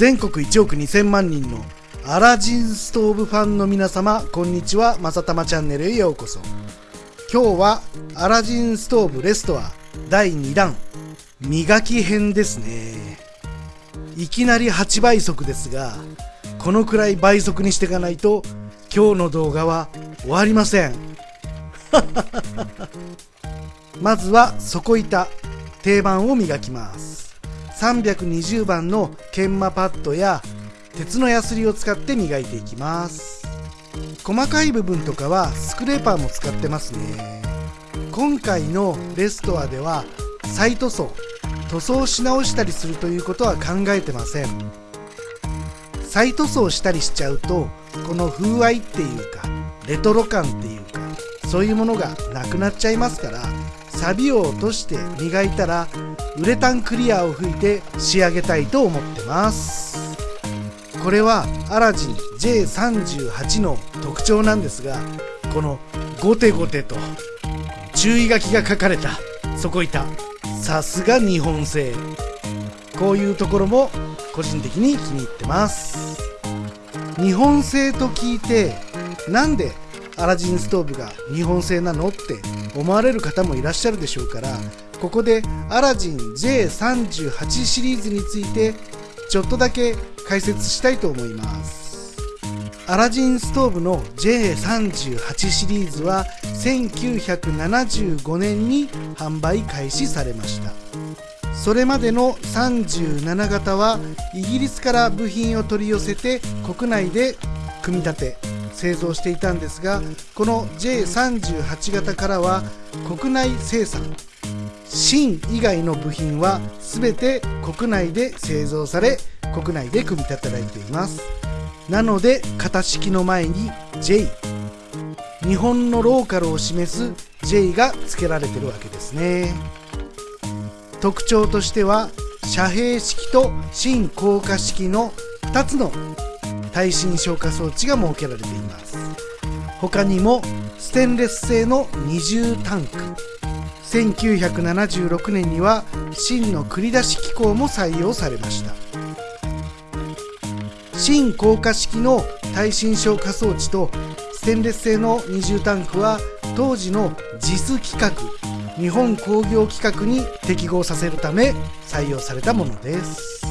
全国1億2000万人のアラジンストーブファンの皆様こんにちは。まさたまチャンネルへようこそ。今日はアラジンストーブレストア第2弾。磨き編ですね。いきなり8倍速ですがこのくらい倍速にしていかないと今日の動画は終わりません。まずは底板定番を磨きます。320番の研磨パッドや鉄のヤスリを使って磨いていきます。細かい部分とかはスクレーパーも使ってますね。今回のレストアでは再塗装塗装し直したりするということは考えてません。再塗装したりしちゃうとこの風合いっていうかレトロ感っていうかそういうものがなくなっちゃいますから錆を落として磨いたらウレタンクリアを吹いて仕上げたいと思ってます。これはアラジン J38 の特徴なんですがこのゴテゴテと注意書きが書かれた底板さすが日本製。こういうところも個人的に気に入ってます。日本製と聞いてなんでアラジンストーブが日本製なのって思われる方もいらっしゃるでしょうからここでアラジン J38 シリーズについてちょっとだけ解説したいと思います。アラジンストーブの J38 シリーズは1975年に販売開始されました。それまでの37型はイギリスから部品を取り寄せて国内で組み立て製造していたんですがこの J38 型からは国内生産芯以外の部品は全て国内で製造され国内で組み立てられています。なので型式の前に J 日本のローカルを示す J が付けられてるわけですね。特徴としては遮蔽式と芯硬化式の2つの耐震消火装置が設けられています。他にもステンレス製の二重タンク。1976年には芯の繰り出し機構も採用されました。芯硬化式の耐震消火装置とステンレス製の二重タンクは当時の JIS 規格日本工業規格に適合させるため採用されたものです。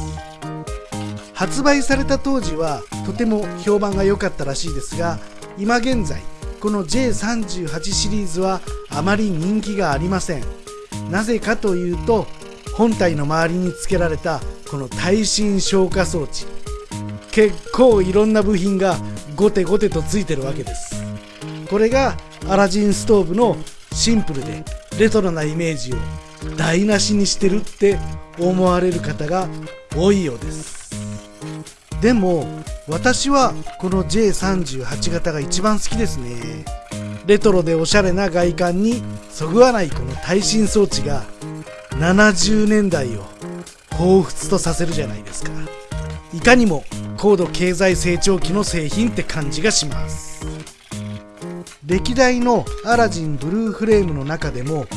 発売された当時はとても評判が良かったらしいですが今現在この J38 シリーズはあまり人気がありません。なぜかというと本体の周りに付けられたこの耐震消火装置。結構いろんな部品がゴテゴテとついてるわけです。これがアラジンストーブのシンプルでレトロなイメージを台無しにしてるって思われる方が多いようです。でも私はこの J38 型が一番好きですね。レトロでおしゃれな外観にそぐわないこの耐震装置が70年代を彷彿とさせるじゃないですか。いかにも高度経済成長期の製品って感じがします。歴代のアラジンブルーフレームの中でも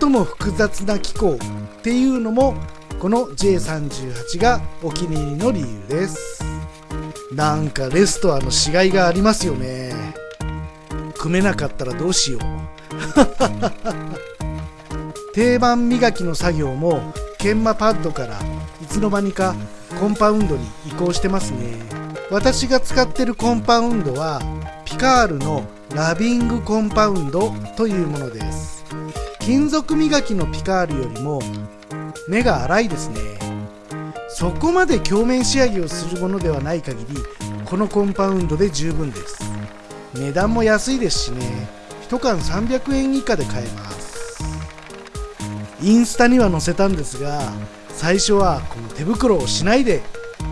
最も複雑な機構っていうのもこの J38 がお気に入りの理由です。なんかレストアの死骸がありますよね。組めなかったらどうしよう。定番磨きの作業も研磨パッドからいつの間にかコンパウンドに移行してますね。私が使ってるコンパウンドはピカールのラビングコンパウンドというものです。金属磨きのピカールよりも目が粗いですね。そこまで鏡面仕上げをするものではない限りこのコンパウンドで十分です。値段も安いですしね。1缶300円以下で買えます。インスタには載せたんですが最初はこの手袋をしないで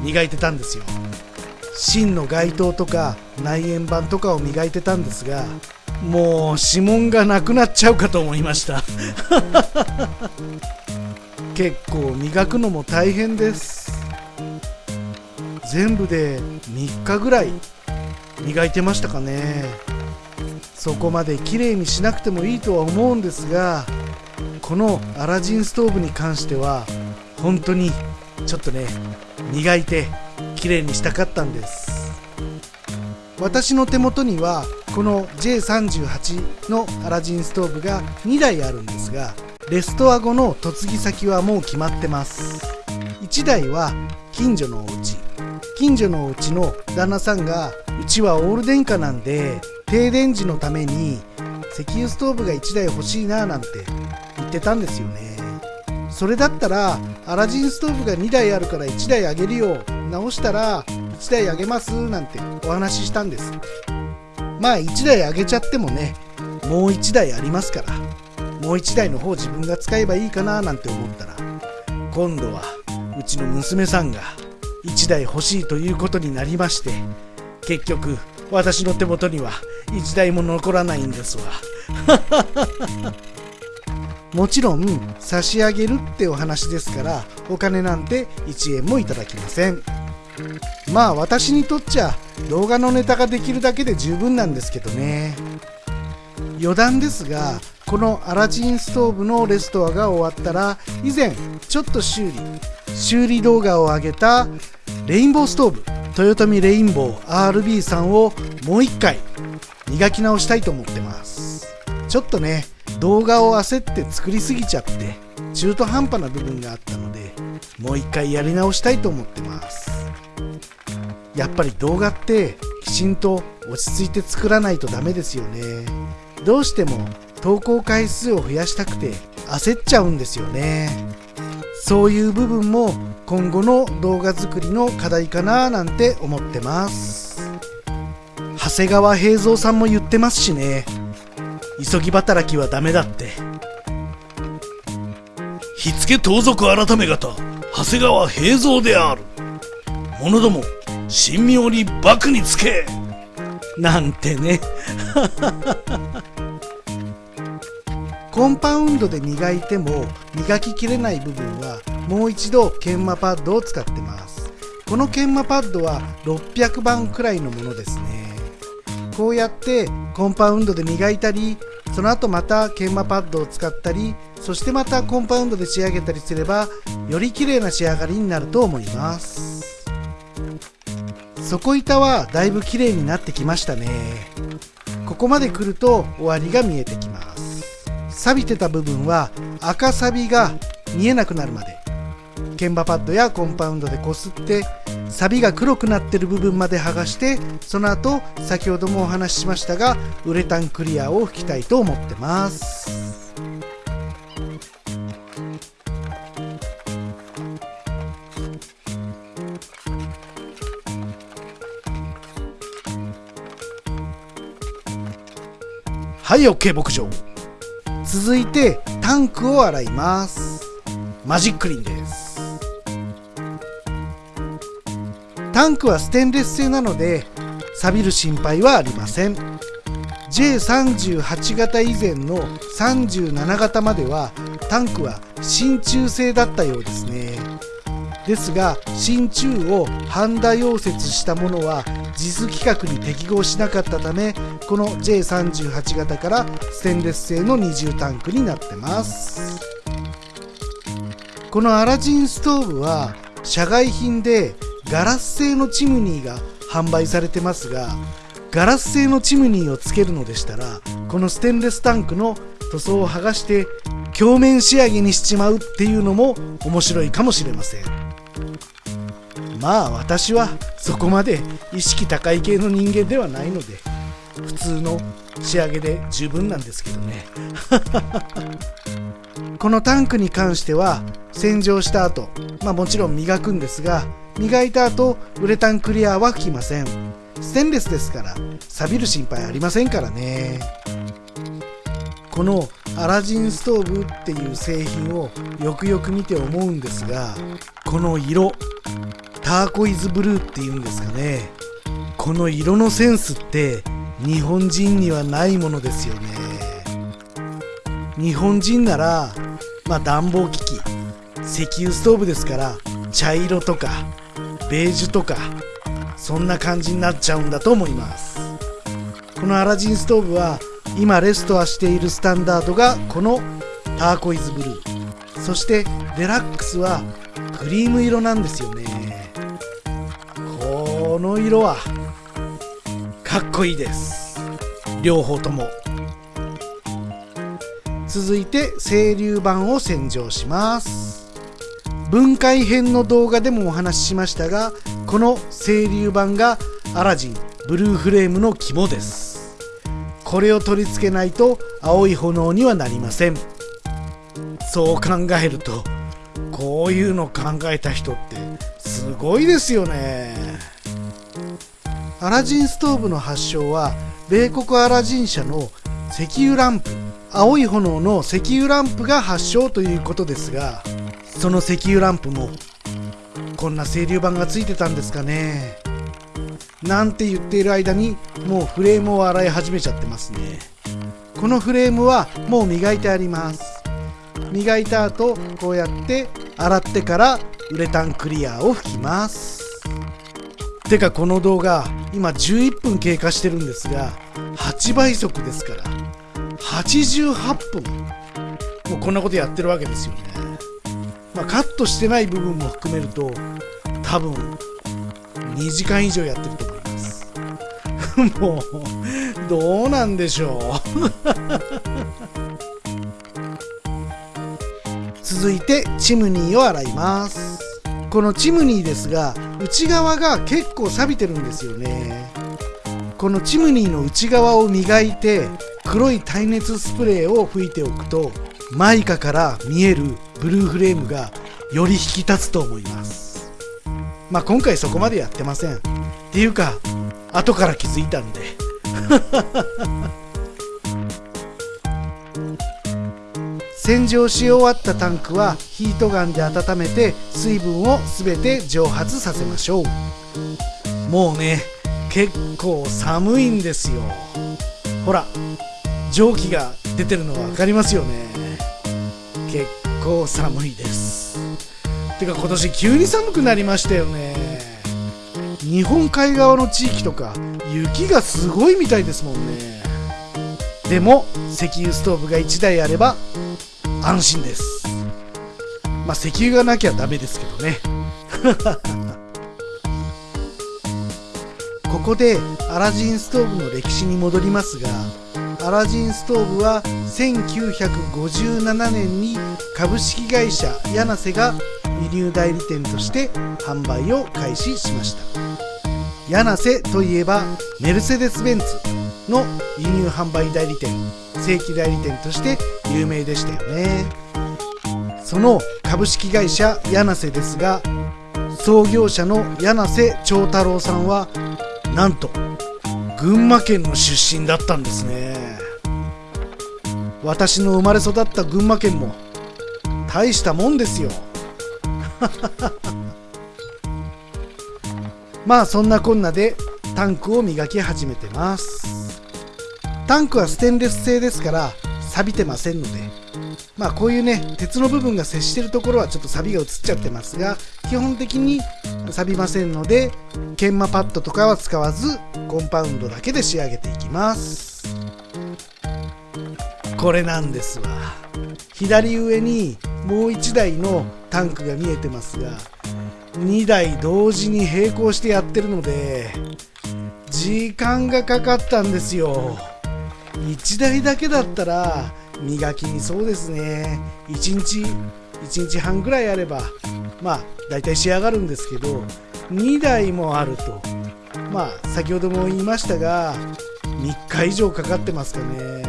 磨いてたんですよ。芯の街灯とか内縁板とかを磨いてたんですがもう指紋がなくなっちゃうかと思いました。結構磨くのも大変です。全部で3日ぐらい磨いてましたかね。そこまで綺麗にしなくてもいいとは思うんですがこのアラジンストーブに関しては本当にちょっとね磨いて綺麗にしたかったんです。私の手元にはこの J38 のアラジンストーブが2台あるんですがレストア後の嫁ぎ先はもう決まってます。1台は近所のお家。近所のお家の旦那さんがちはオール電化なんで停電時のために石油ストーブが1台欲しいななんて言ってたんですよね。それだったらアラジンストーブが2台あるから1台あげるよ直したら1台あげますなんてお話ししたんです。まあ1台あげちゃってもねもう1台ありますからもう1台の方自分が使えばいいかななんて思ったら今度はうちの娘さんが1台欲しいということになりまして結局私の手元には1台も残らないんですわ。もちろん差し上げるってお話ですからお金なんて1円もいただきません。まあ私にとっちゃ動画のネタができるだけで十分なんですけどね。余談ですがこのアラジンストーブのレストアが終わったら以前ちょっと修理修理動画を上げたレインボーストーブ。豊臣レインボー RB さんをもう一回磨き直したいと思ってます。ちょっとね動画を焦って作りすぎちゃって中途半端な部分があったのでもう一回やり直したいと思ってます。やっぱり動画ってきちんと落ち着いて作らないとダメですよね。どうしても投稿回数を増やしたくて焦っちゃうんですよね。そういう部分も今後の動画作りの課題かななんて思ってます。長谷川平蔵さんも言ってますしね。急ぎ働きはダメだって。火付盗賊改め方長谷川平蔵である。者ども神妙に幕につけ。なんてね。コンパウンドで磨いても磨ききれない部分はもう一度研磨パッドを使ってます。この研磨パッドは600番くらいのものですね。こうやってコンパウンドで磨いたりその後また研磨パッドを使ったりそしてまたコンパウンドで仕上げたりすればより綺麗な仕上がりになると思います。底板はだいぶ綺麗になってきましたね。ここまで来ると終わりが見えてきます。錆びてた部分は赤サビが見えなくなるまで鍵盤パッドやコンパウンドでこすってサビが黒くなってる部分まで剥がしてその後先ほどもお話ししましたがウレタンクリアを吹きたいと思ってます。はい OK 牧場。続いてタンクを洗います。マジックリンです。タンクはステンレス製なので錆びる心配はありません。J38 型以前の37型まではタンクは真鍮製だったようですね。ですが真鍮をハンダ溶接したものは JIS 規格に適合しなかったためこの J38 型からステンレス製の二重タンクになってます。このアラジンストーブは社外品でガラス製のチムニーが販売されてますがガラス製のチムニーをつけるのでしたらこのステンレスタンクの塗装を剥がして鏡面仕上げにしちまうっていうのも面白いかもしれません。まあ私はそこまで意識高い系の人間ではないので普通の仕上げで十分なんですけどね。このタンクに関しては洗浄した後、まあもちろん磨くんですが磨いた後ウレタンクリアは吹きません。ステンレスですから錆びる心配ありませんからね。このアラジンストーブっていう製品をよくよく見て思うんですがこの色。ターコイズブルーっていうんですかね。この色のセンスって日本人にはないものですよね。日本人ならまあ暖房機器石油ストーブですから茶色とかベージュとかそんな感じになっちゃうんだと思います。このアラジンストーブは今レストアしているスタンダードがこのターコイズブルー。そしてデラックスはクリーム色なんですよね。この色はかっこいいです。両方とも。続いて清流版を洗浄します。分解編の動画でもお話ししましたがこの清流版がアラジンブルーフレームの肝です。これを取り付けないと青い炎にはなりません。そう考えるとこういうの考えた人ってすごいですよね。アラジンストーブの発祥は米国アラジン社の石油ランプ青い炎の石油ランプが発祥ということですがその石油ランプもこんな清流板がついてたんですかね。なんて言っている間にもうフレームを洗い始めちゃってますね。このフレームはもう磨いてあります。磨いた後こうやって洗ってからウレタンクリアーを拭きます。てかこの動画今11分経過してるんですが8倍速ですから88分もうこんなことやってるわけですよね。まあ、カットしてない部分も含めると多分2時間以上やってると思います。もうどうなんでしょう。続いてチムニーを洗います。このチムニーですが内側が結構錆びてるんですよね。このチムニーの内側を磨いて黒い耐熱スプレーを吹いておくとマイカから見えるブルーフレームがより引き立つと思います。まあ今回そこまでやってません。っていうか後から気づいたんで。洗浄し終わったタンクはヒートガンで温めて水分を全て蒸発させましょう。もうね結構寒いんですよ。ほら蒸気が出てるの分かりますよね。結構寒いです。てか今年急に寒くなりましたよね。日本海側の地域とか雪がすごいみたいですもんね。でも石油ストーブが1台あれば安心です。まあ石油がなきゃダメですけどね。ここでアラジンストーブの歴史に戻りますがアラジンストーブは1957年に株式会社柳瀬が輸入代理店として販売を開始しました。柳瀬といえばメルセデス・ベンツの輸入販売代理店。正規代理店として有名でしたよね。その株式会社柳瀬ですが創業者の柳瀬長太郎さんはなんと群馬県の出身だったんですね。私の生まれ育った群馬県も大したもんですよ。まあそんなこんなでタンクを磨き始めてます。タンクはステンレス製ですから錆びてませんので。まあこういうね鉄の部分が接してるところはちょっと錆が移っちゃってますが基本的に錆びませんので研磨パッドとかは使わずコンパウンドだけで仕上げていきます。これなんですわ。左上にもう1台のタンクが見えてますが2台同時に並行してやってるので時間がかかったんですよ。1台だけだったら磨きにそうですね。1日1日半ぐらいあればまあ大体仕上がるんですけど2台もあると。まあ先ほども言いましたが3日以上かかってますかね、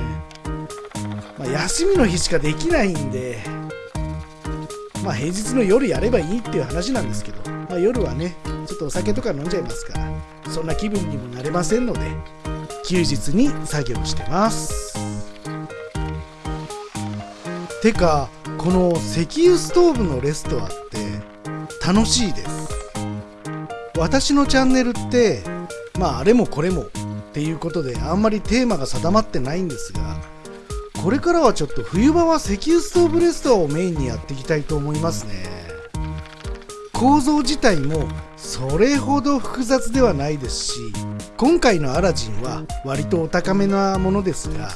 まあ、休みの日しかできないんでまあ平日の夜やればいいっていう話なんですけど、まあ、夜はねちょっとお酒とか飲んじゃいますからそんな気分にもなれませんので休日に作業してます。てかこの石油ストーブのレストアって楽しいです。私のチャンネルってまああれもこれもっていうことであんまりテーマが定まってないんですがこれからはちょっと冬場は石油ストーブレストアをメインにやっていきたいと思いますね。構造自体もそれほど複雑ではないですし今回のアラジンは割とお高めなものですが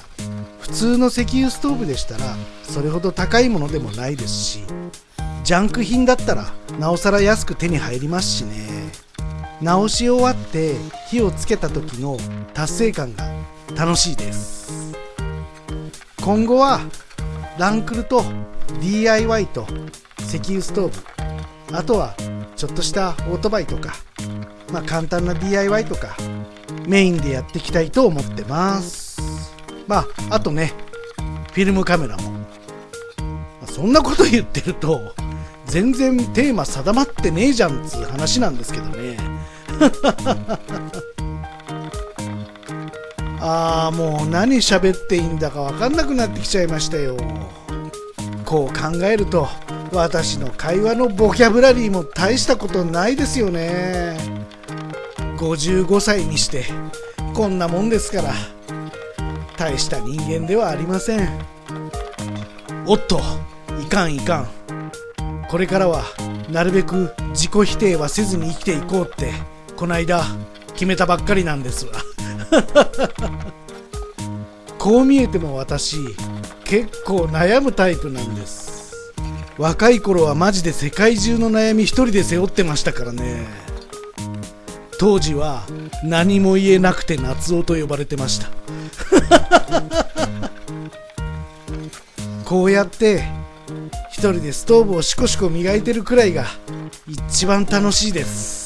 普通の石油ストーブでしたらそれほど高いものでもないですしジャンク品だったらなおさら安く手に入りますしね。直し終わって火をつけた時の達成感が楽しいです。今後はランクルと DIY と石油ストーブあとはちょっとしたオートバイとかまあ簡単な DIY とかメインでやっていきたいと思ってます。まああとねフィルムカメラも。まそんなこと言ってると全然テーマ定まってねえじゃんっつう話なんですけどね。ああもう何喋っていいんだか分かんなくなってきちゃいましたよ。こう考えると私の会話のボキャブラリーも大したことないですよね。55歳にしてこんなもんですから大した人間ではありません。おっといかんいかん。これからはなるべく自己否定はせずに生きていこうってこないだ決めたばっかりなんですわ。こう見えても私結構悩むタイプなんです。若い頃はマジで世界中の悩み一人で背負ってましたからね。当時は何も言えなくて夏男と呼ばれてました。こうやって一人でストーブをシコシコ磨いてるくらいが一番楽しいです。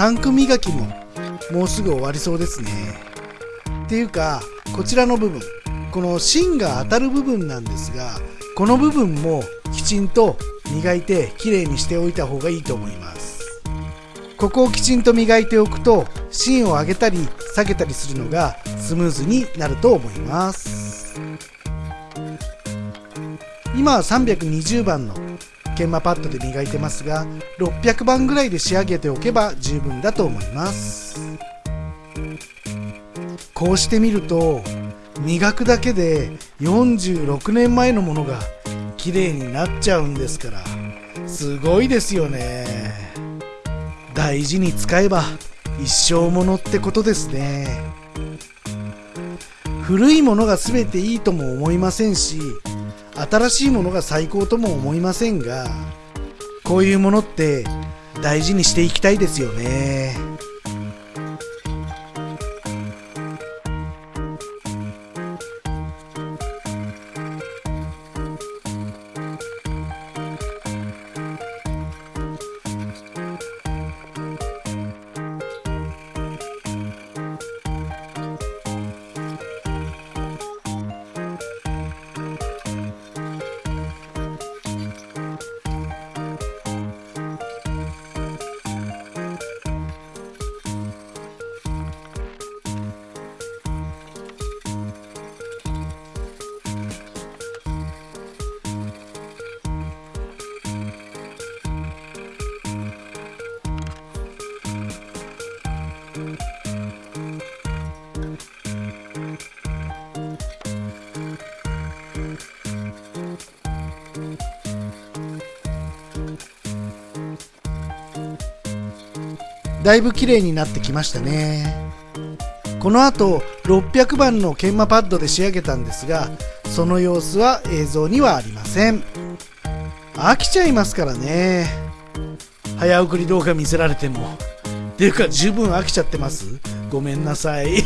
タンク磨きももうすぐ終わりそうですね。っていうかこちらの部分この芯が当たる部分なんですがこの部分もきちんと磨いてきれいにしておいた方がいいと思います。ここをきちんと磨いておくと芯を上げたり下げたりするのがスムーズになると思います。今は320番の研磨パッドで磨いてますが600番ぐらいで仕上げておけば十分だと思います。こうしてみると磨くだけで46年前のものが綺麗になっちゃうんですからすごいですよね。大事に使えば一生ものってことですね。古いものが全ていいとも思いませんし新しいものが最高とも思いませんがこういうものって大事にしていきたいですよね。だいぶ綺麗になってきましたね。この後600番の研磨パッドで仕上げたんですがその様子は映像にはありません。飽きちゃいますからね。早送り動画見せられても。っていうか十分飽きちゃってます。ごめんなさい。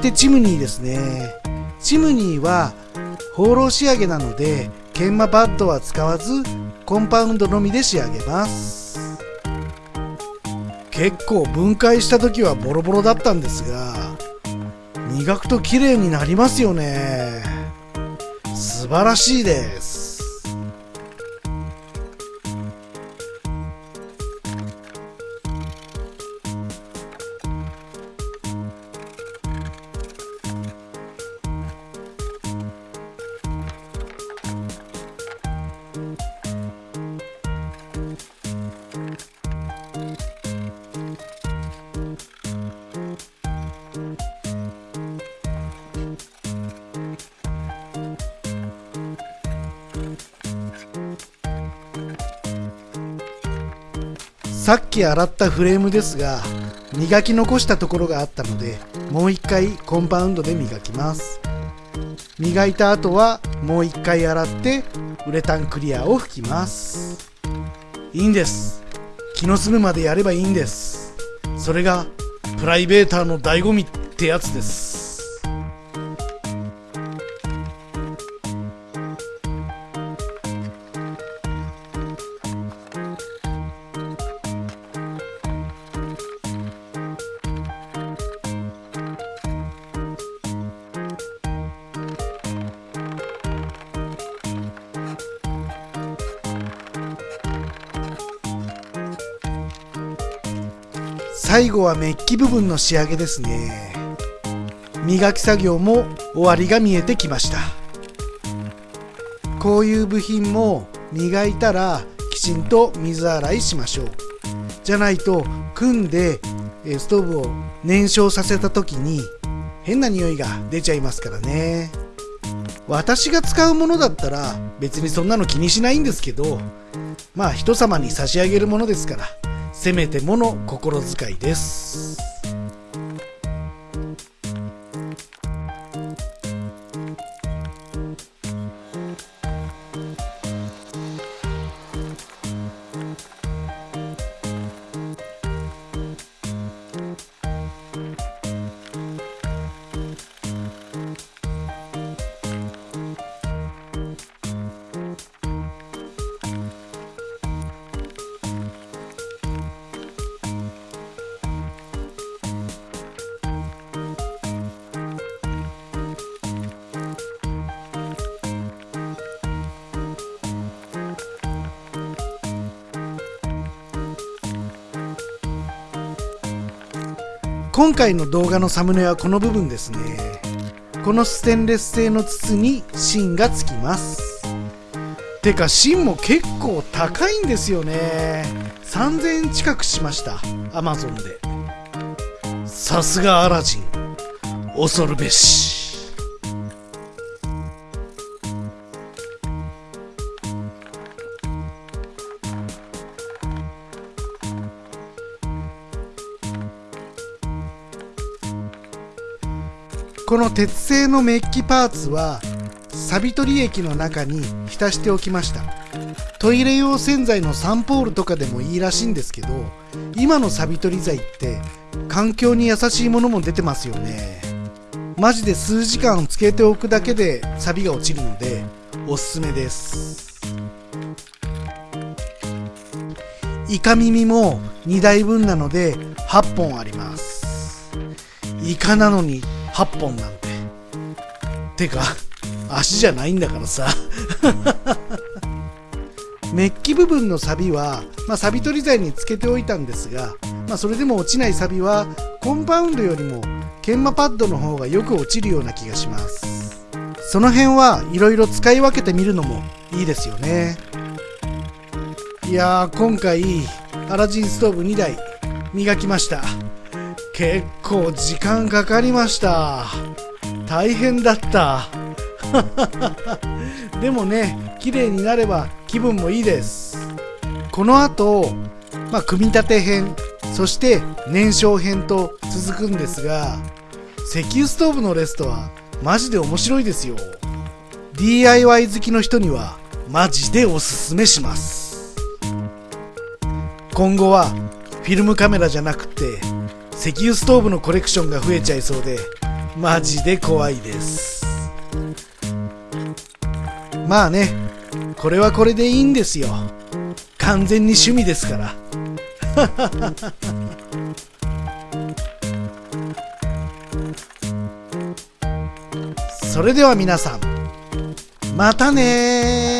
てチムニーですね。チムニーは放浪仕上げなので研磨パッドは使わずコンパウンドのみで仕上げます。結構分解した時はボロボロだったんですが磨くと綺麗になりますよね。素晴らしいです。さっき洗ったフレームですが磨き残したところがあったのでもう一回コンパウンドで磨きます。磨いた後はもう一回洗ってウレタンクリアを拭きます。いいんです。気の済むまでやればいいんです。それがプライベーターの醍醐味ってやつです。最後はメッキ部分の仕上げですね。磨き作業も終わりが見えてきました。こういう部品も磨いたらきちんと水洗いしましょう。じゃないと組んでストーブを燃焼させた時に変な匂いが出ちゃいますからね。私が使うものだったら別にそんなの気にしないんですけどまあ人様に差し上げるものですから。せめてもの心遣いです。今回の動画のサムネはこの部分ですね。このステンレス製の筒に芯がつきます。てか芯も結構高いんですよね。3000円近くしました。アマゾンで。さすがアラジン。恐るべし。この鉄製のメッキパーツは錆取り液の中に浸しておきました。トイレ用洗剤のサンポールとかでもいいらしいんですけど今の錆取り剤って環境に優しいものも出てますよね。マジで数時間つけておくだけで錆が落ちるのでおすすめです。イカ耳も2台分なので8本あります。イカなのに8本なんて。てか足じゃないんだからさ。メッキ部分のサビは、まあ、サビ取り剤につけておいたんですが、まあ、それでも落ちないサビはコンパウンドよりも研磨パッドの方がよく落ちるような気がします。その辺はいろいろ使い分けてみるのもいいですよね。いやー今回アラジンストーブ2台磨きました結構時間かかりました。大変だった。でもね綺麗になれば気分もいいです。この後、まあ、組み立て編そして燃焼編と続くんですが石油ストーブのレストはマジで面白いですよ。DIY 好きの人にはマジでおすすめします。今後はフィルムカメラじゃなくて石油ストーブのコレクションが増えちゃいそうでマジで怖いです。まあねこれはこれでいいんですよ。完全に趣味ですから。それでは皆さんまたね